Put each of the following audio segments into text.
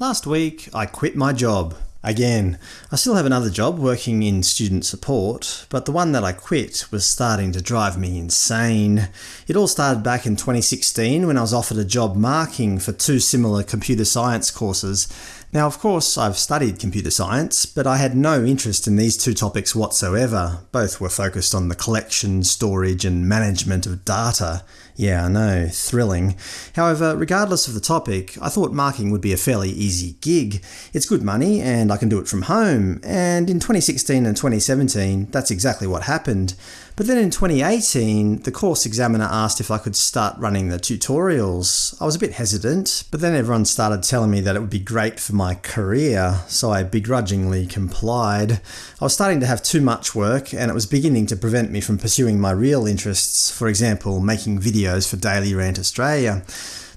Last week, I quit my job. Again. I still have another job working in student support, but the one that I quit was starting to drive me insane. It all started back in 2016 when I was offered a job marking for two similar computer science courses. Now of course I've studied computer science, but I had no interest in these two topics whatsoever. Both were focused on the collection, storage and management of data. Yeah, I know, thrilling. However, regardless of the topic, I thought marking would be a fairly easy gig. It's good money and I can do it from home, and in 2016 and 2017 that's exactly what happened. But then in 2018, the course examiner asked if I could start running the tutorials. I was a bit hesitant, but then everyone started telling me that it would be great for my career, so I begrudgingly complied. I was starting to have too much work, and it was beginning to prevent me from pursuing my real interests, for example making videos for Daily Rant Australia.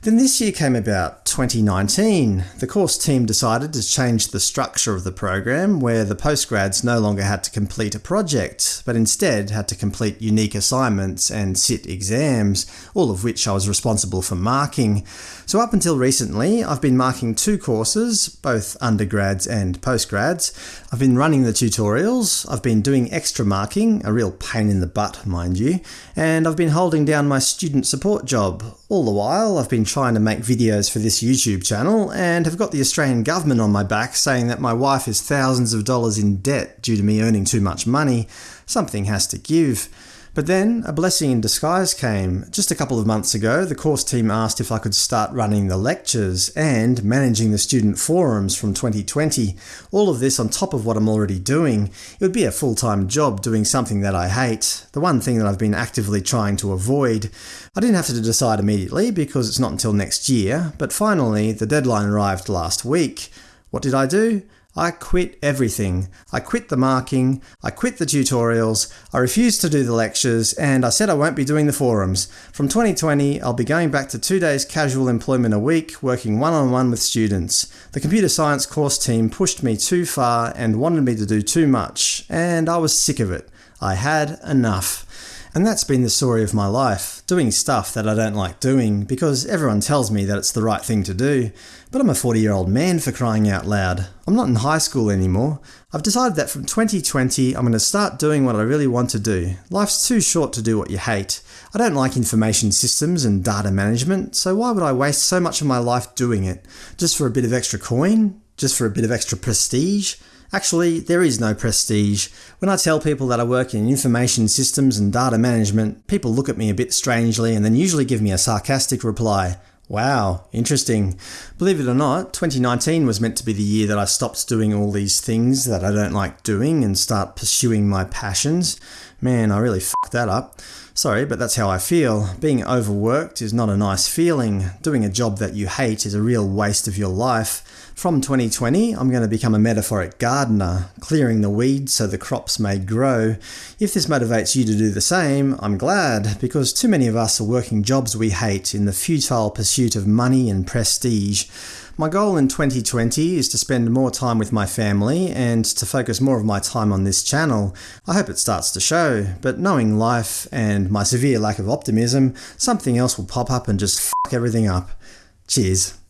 Then this year came about, 2019. The course team decided to change the structure of the program, where the postgrads no longer had to complete a project, but instead had to complete unique assignments and sit exams, all of which I was responsible for marking. So up until recently, I've been marking two courses, both undergrads and postgrads. I've been running the tutorials, I've been doing extra marking, a real pain in the butt mind you, and I've been holding down my student support job. All the while, I've been trying to make videos for this YouTube channel, and have got the Australian government on my back saying that my wife is thousands of dollars in debt due to me earning too much money. Something has to give. But then a blessing in disguise came. Just a couple of months ago, the course team asked if I could start running the lectures and managing the student forums from 2020. All of this on top of what I'm already doing. It would be a full-time job doing something that I hate, the one thing that I've been actively trying to avoid. I didn't have to decide immediately because it's not until next year, but finally the deadline arrived last week. What did I do? I quit everything. I quit the marking, I quit the tutorials, I refused to do the lectures, and I said I won't be doing the forums. From 2020, I'll be going back to two days casual employment a week, working one-on-one -on -one with students. The computer science course team pushed me too far and wanted me to do too much, and I was sick of it. I had enough. And that's been the story of my life, doing stuff that I don't like doing, because everyone tells me that it's the right thing to do. But I'm a 40 year old man for crying out loud. I'm not in high school anymore. I've decided that from 2020 I'm going to start doing what I really want to do. Life's too short to do what you hate. I don't like information systems and data management, so why would I waste so much of my life doing it? Just for a bit of extra coin? Just for a bit of extra prestige? Actually, there is no prestige. When I tell people that I work in information systems and data management, people look at me a bit strangely and then usually give me a sarcastic reply. Wow, interesting. Believe it or not, 2019 was meant to be the year that I stopped doing all these things that I don't like doing and start pursuing my passions. Man, I really fucked that up. Sorry, but that's how I feel. Being overworked is not a nice feeling. Doing a job that you hate is a real waste of your life. From 2020, I'm going to become a metaphoric gardener, clearing the weeds so the crops may grow. If this motivates you to do the same, I'm glad, because too many of us are working jobs we hate in the futile pursuit of money and prestige. My goal in 2020 is to spend more time with my family and to focus more of my time on this channel. I hope it starts to show, but knowing life and my severe lack of optimism, something else will pop up and just fuck everything up. Cheers.